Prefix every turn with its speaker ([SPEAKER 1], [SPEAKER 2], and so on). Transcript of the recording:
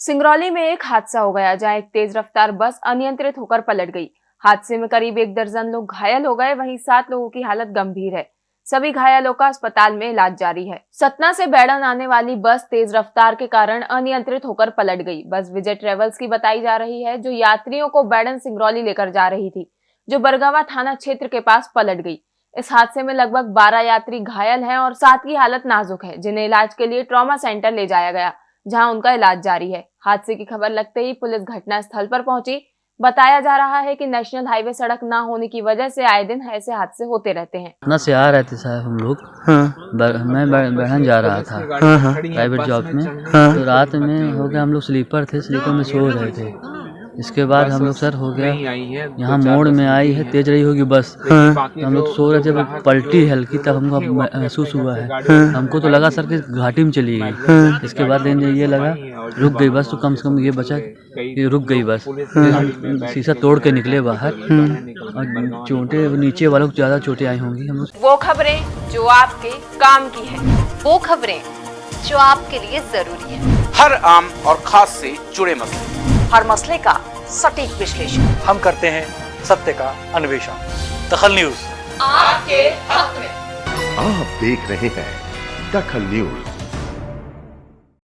[SPEAKER 1] सिंगरौली में एक हादसा हो गया, जहाँ एक तेज रफ्तार बस अनियंत्रित होकर पलट गई। हादसे में करीब एक दर्जन लोग घायल हो गए, वहीं सात लोगों की हालत गंभीर है। सभी घायलों का अस्पताल में इलाज जारी है। सतना से बैडन आने वाली बस तेज रफ्तार के कारण अनियंत्रित होकर पलट गई। बस विजय ट्रेवल्स की बताई जा रही है, जो यात्रियों को बैडन सिंगरौली लेकर जा रही थी, जो बरगावा थाना क्षेत्र के पास पलट गई। इस हादसे में लगभग 12 यात्री घायल हैं और सात की हालत नाजुक है, जिन्हें इलाज के लिए ट्रॉमा सेंटर ले जाया गया। जहाँ उनका इलाज जारी है। हादसे की खबर लगते ही पुलिस घटना स्थल पर पहुँची। बताया जा रहा है कि नेशनल हाईवे सड़क ना होने की वजह से आए दिन ऐसे हादसे होते रहते हैं।
[SPEAKER 2] अपना से आ रहे थे साहब हम लोग।
[SPEAKER 3] हाँ।
[SPEAKER 2] बर, मैं बहन जा रहा था।
[SPEAKER 3] हाँ हाँ।
[SPEAKER 2] प्राइवेट जॉब में
[SPEAKER 3] हाँ।
[SPEAKER 2] तो रात में हो गया हम लोग स्लीपर थे स्लीपर में सो रहे थे। इसके बाद हम लोग सर हो गया। यहाँ मोड़ में आई है तेज रही होगी बस।
[SPEAKER 3] हाँ।
[SPEAKER 2] हम लोग सो रहे थे जब पलटी हल्की तब हमको महसूस हुआ है। हमको तो लगा सर कि घाटी में चली गई। इसके बाद ये लगा रुक गई बस तो कम से कम ये बचा कि रुक गई बस। शीशा तोड़ के निकले बाहर। और चोटे नीचे वालों को ज़्यादा चोटे आई होंगी। हम लोग
[SPEAKER 1] वो खबरें जो आपके काम की है
[SPEAKER 4] वो खबरें जो आपके लिए ज़रूरी है।
[SPEAKER 5] हर आम और खास से जुड़े मसले।
[SPEAKER 4] हर मसले का सटीक विश्लेषण।
[SPEAKER 6] हम करते हैं सत्य का अन्वेषण। दखल न्यूज़।
[SPEAKER 4] आपके हक में।
[SPEAKER 7] आप देख रहे हैं दखल न्यूज़।